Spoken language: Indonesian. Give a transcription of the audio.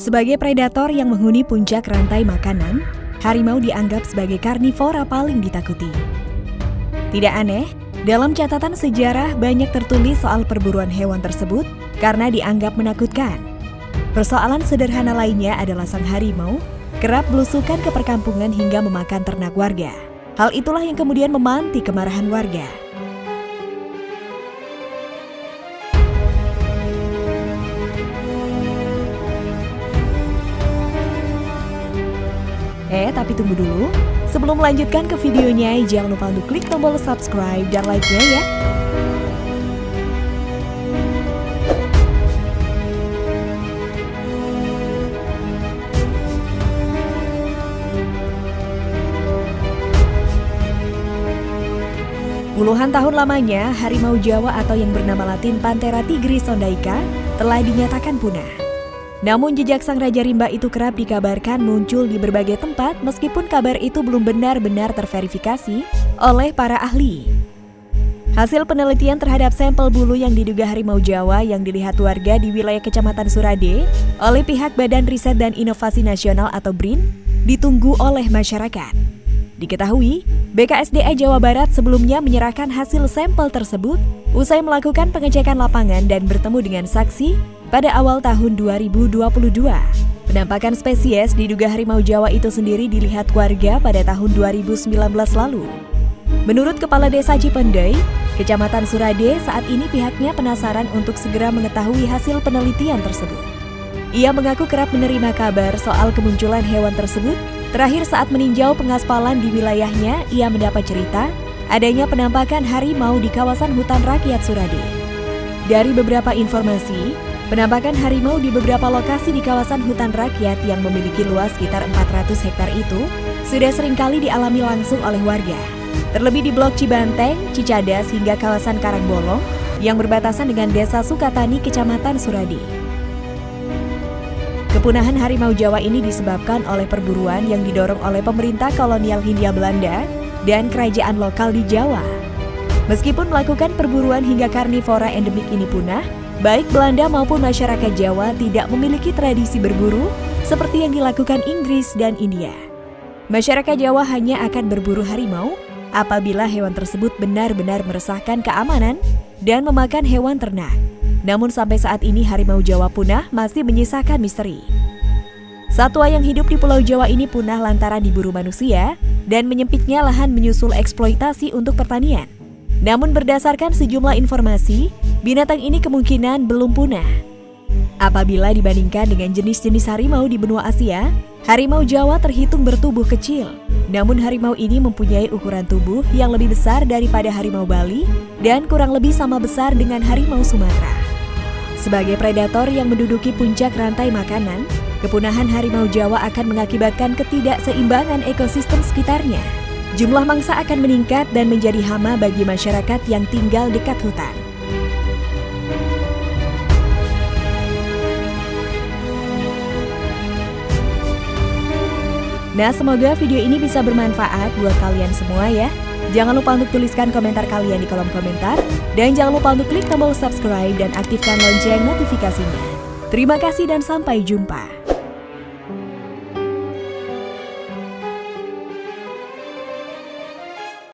Sebagai predator yang menghuni puncak rantai makanan, harimau dianggap sebagai karnivora paling ditakuti. Tidak aneh, dalam catatan sejarah banyak tertulis soal perburuan hewan tersebut karena dianggap menakutkan. Persoalan sederhana lainnya adalah sang harimau kerap belusukan ke perkampungan hingga memakan ternak warga. Hal itulah yang kemudian memanti kemarahan warga. Eh, tapi tunggu dulu. Sebelum melanjutkan ke videonya, jangan lupa untuk klik tombol subscribe dan like-nya ya. Puluhan tahun lamanya, harimau Jawa atau yang bernama latin Panthera tigris sondaica telah dinyatakan punah. Namun jejak sang Raja Rimba itu kerap dikabarkan muncul di berbagai tempat meskipun kabar itu belum benar-benar terverifikasi oleh para ahli. Hasil penelitian terhadap sampel bulu yang diduga harimau Jawa yang dilihat warga di wilayah Kecamatan Surade oleh pihak Badan Riset dan Inovasi Nasional atau BRIN ditunggu oleh masyarakat. Diketahui, BKSDA Jawa Barat sebelumnya menyerahkan hasil sampel tersebut usai melakukan pengecekan lapangan dan bertemu dengan saksi pada awal tahun 2022. Penampakan spesies diduga harimau Jawa itu sendiri dilihat warga pada tahun 2019 lalu. Menurut Kepala Desa Cipendei, Kecamatan Surade saat ini pihaknya penasaran untuk segera mengetahui hasil penelitian tersebut. Ia mengaku kerap menerima kabar soal kemunculan hewan tersebut. Terakhir saat meninjau pengaspalan di wilayahnya, ia mendapat cerita adanya penampakan harimau di kawasan hutan rakyat Surade. Dari beberapa informasi, Penampakan harimau di beberapa lokasi di kawasan hutan rakyat yang memiliki luas sekitar 400 hektar itu sudah sering kali dialami langsung oleh warga. Terlebih di Blok Cibanteng, Cicadas hingga kawasan Karangbolong yang berbatasan dengan Desa Sukatani, Kecamatan Suradi. Kepunahan harimau Jawa ini disebabkan oleh perburuan yang didorong oleh pemerintah kolonial Hindia Belanda dan kerajaan lokal di Jawa. Meskipun melakukan perburuan hingga karnivora endemik ini punah, Baik Belanda maupun masyarakat Jawa tidak memiliki tradisi berburu seperti yang dilakukan Inggris dan India. Masyarakat Jawa hanya akan berburu harimau apabila hewan tersebut benar-benar meresahkan keamanan dan memakan hewan ternak. Namun sampai saat ini harimau Jawa punah masih menyisakan misteri. Satwa yang hidup di Pulau Jawa ini punah lantaran diburu manusia dan menyempitnya lahan menyusul eksploitasi untuk pertanian. Namun berdasarkan sejumlah informasi, binatang ini kemungkinan belum punah. Apabila dibandingkan dengan jenis-jenis harimau di benua Asia, harimau Jawa terhitung bertubuh kecil. Namun harimau ini mempunyai ukuran tubuh yang lebih besar daripada harimau Bali dan kurang lebih sama besar dengan harimau Sumatera. Sebagai predator yang menduduki puncak rantai makanan, kepunahan harimau Jawa akan mengakibatkan ketidakseimbangan ekosistem sekitarnya. Jumlah mangsa akan meningkat dan menjadi hama bagi masyarakat yang tinggal dekat hutan. Nah, semoga video ini bisa bermanfaat buat kalian semua ya. Jangan lupa untuk tuliskan komentar kalian di kolom komentar. Dan jangan lupa untuk klik tombol subscribe dan aktifkan lonceng notifikasinya. Terima kasih dan sampai jumpa.